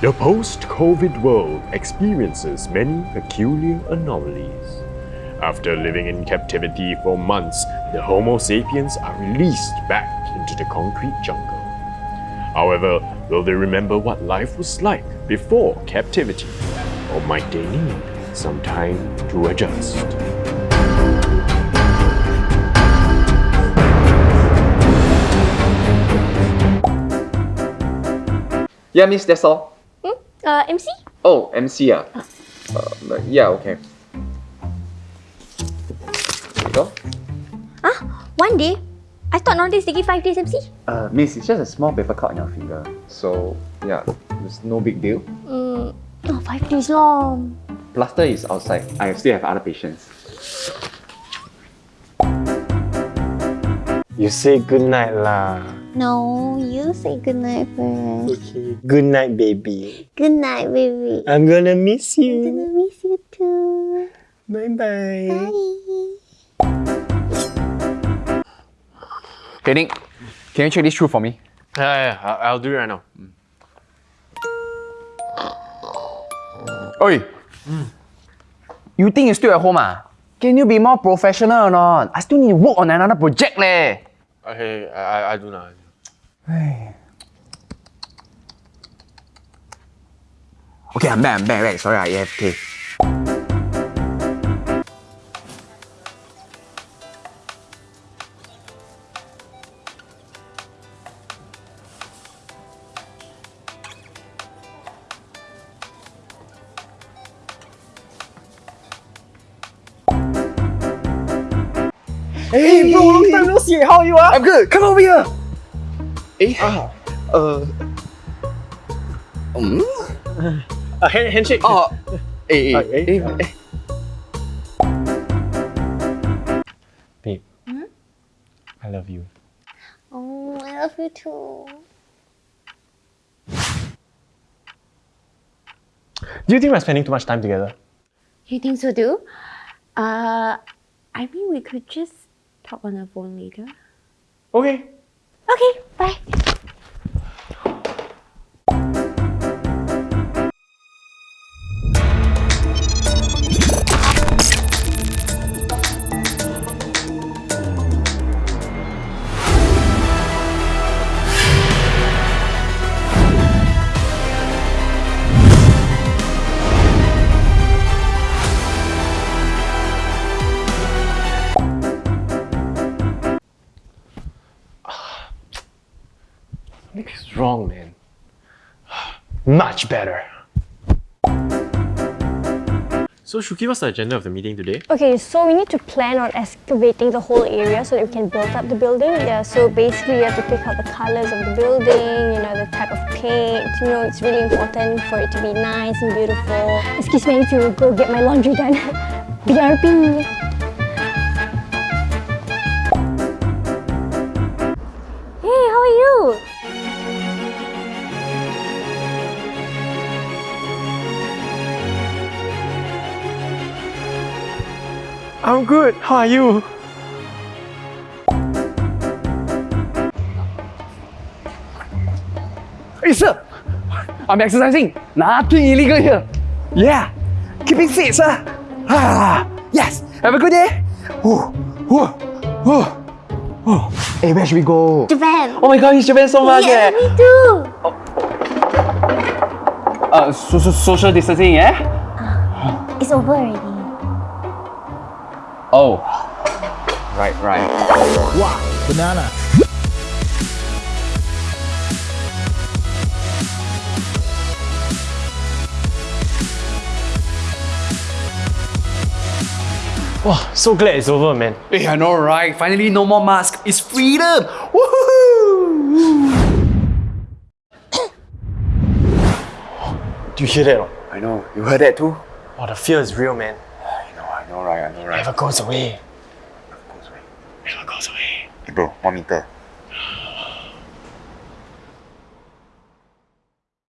The post-COVID world experiences many peculiar anomalies. After living in captivity for months, the Homo sapiens are released back into the concrete jungle. However, will they remember what life was like before captivity? Or might they need some time to adjust? Yeah, miss, that's all. Uh, MC? Oh, MC ah. Uh, yeah, okay. There you go. Ah, one day? I thought nowadays they give five days MC? Uh, miss, it's just a small paper cut on your finger. So, yeah, it's no big deal. Mm, oh, five days long. Plaster is outside. I still have other patients. You say goodnight lah. No, you say goodnight first. Okay. Good night, baby. Good night, baby. I'm gonna miss you. I'm gonna miss you too. Bye-bye. Bye. Okay, Nick, can you check this through for me? Yeah, yeah, I- I'll do it right now. Oi! You think you're still at home ah? Can you be more professional or not? I still need to work on another project leh. Okay, I, I, do now. Okay, I'm back, I'm back, back. Sorry, I. Hey bro, long time no see. How are you ah? I'm good. Come over here. Hey. Ah, uh, um, Uh, hand, handshake. oh, eh, Uh, hey, hey, uh, eh. Babe. I love you. Oh, I love you too. Do you think we're spending too much time together? You think so too? Uh, I mean we could just talk on the phone later. Okay. Okay, bye. Nick is wrong, man. Much better. So, Shuki, what's the agenda of the meeting today? Okay, so we need to plan on excavating the whole area so that we can build up the building. Yeah, so basically we have to pick out the colors of the building, you know, the type of paint. You know, it's really important for it to be nice and beautiful. Excuse me, I need to go get my laundry done. BRB. I'm good. How are you? Hey, sir. I'm exercising. Nothing illegal here. Yeah. Keeping fit, sir. Ah, yes. Have a good day. Whew, whew, whew, whew. Hey, where should we go? Japan. Oh my god, it's Japan so much, yeah, eh? me too. Uh, so, so, social distancing, eh? It's over already. Oh. Right, right. Wow, banana. Wow, so glad it's over, man. Hey, I know, right? Finally, no more mask. It's freedom. Woohoo! Do you hear that? I know. You heard that too? Oh, the fear is real, man. I know, I know, right? I know, right? Never goes away. Never Goes away. Never goes away. Hey, bro, one meter.